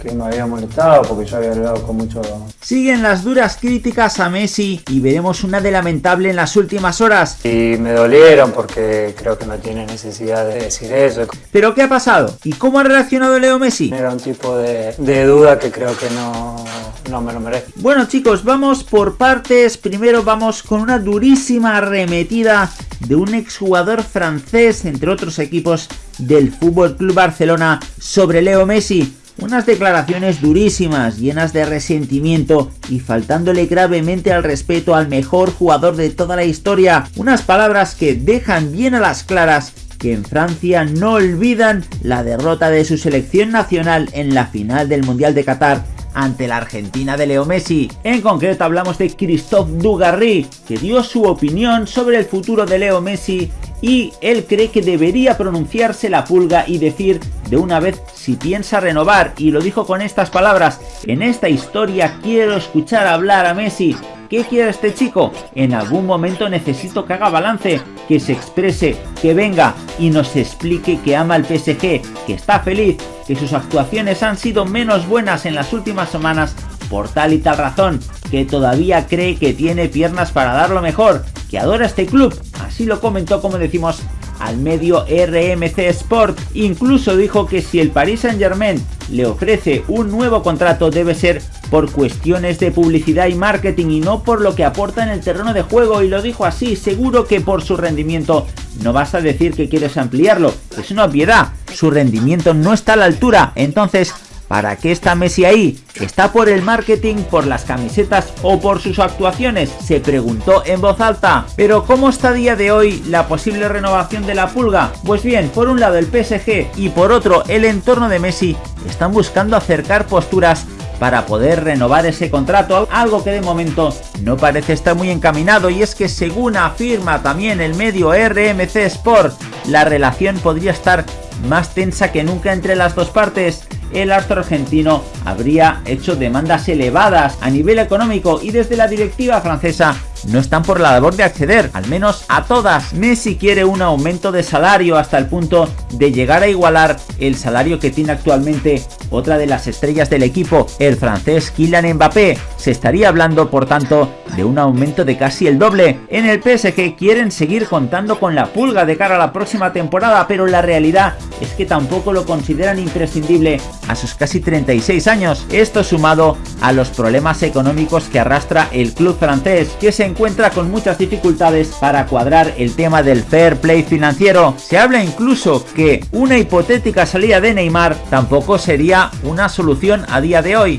que me había molestado porque yo había hablado con mucho... Siguen las duras críticas a Messi y veremos una de lamentable en las últimas horas. Y me dolieron porque creo que no tiene necesidad de decir eso. ¿Pero qué ha pasado? ¿Y cómo ha reaccionado Leo Messi? Era un tipo de, de duda que creo que no, no me lo merece. Bueno chicos, vamos por partes. Primero vamos con una durísima arremetida de un exjugador francés, entre otros equipos del Fútbol Club Barcelona, sobre Leo Messi. Unas declaraciones durísimas, llenas de resentimiento y faltándole gravemente al respeto al mejor jugador de toda la historia. Unas palabras que dejan bien a las claras que en Francia no olvidan la derrota de su selección nacional en la final del Mundial de Qatar ante la Argentina de Leo Messi. En concreto hablamos de Christophe Dugarry, que dio su opinión sobre el futuro de Leo Messi y él cree que debería pronunciarse la pulga y decir de una vez si piensa renovar y lo dijo con estas palabras, en esta historia quiero escuchar hablar a Messi, ¿Qué quiere este chico? En algún momento necesito que haga balance, que se exprese, que venga y nos explique que ama al PSG, que está feliz, que sus actuaciones han sido menos buenas en las últimas semanas por tal y tal razón, que todavía cree que tiene piernas para dar lo mejor, que adora este club, así lo comentó como decimos al medio RMC Sport. Incluso dijo que si el Paris Saint Germain le ofrece un nuevo contrato debe ser por cuestiones de publicidad y marketing y no por lo que aporta en el terreno de juego y lo dijo así, seguro que por su rendimiento no basta decir que quieres ampliarlo, es una obviedad, su rendimiento no está a la altura, entonces ¿Para qué está Messi ahí? ¿Está por el marketing, por las camisetas o por sus actuaciones? Se preguntó en voz alta. Pero ¿cómo está a día de hoy la posible renovación de la pulga? Pues bien, por un lado el PSG y por otro el entorno de Messi están buscando acercar posturas para poder renovar ese contrato, algo que de momento no parece estar muy encaminado y es que según afirma también el medio RMC Sport, la relación podría estar más tensa que nunca entre las dos partes. El astro argentino habría hecho demandas elevadas a nivel económico y desde la directiva francesa no están por la labor de acceder, al menos a todas. Messi quiere un aumento de salario hasta el punto de llegar a igualar el salario que tiene actualmente otra de las estrellas del equipo, el francés Kylian Mbappé. Se estaría hablando, por tanto, de un aumento de casi el doble. En el PSG quieren seguir contando con la pulga de cara a la próxima temporada, pero la realidad es que tampoco lo consideran imprescindible a sus casi 36 años. Esto sumado a los problemas económicos que arrastra el club francés, que se encuentra con muchas dificultades para cuadrar el tema del fair play financiero. Se habla incluso que una hipotética salida de Neymar tampoco sería una solución a día de hoy.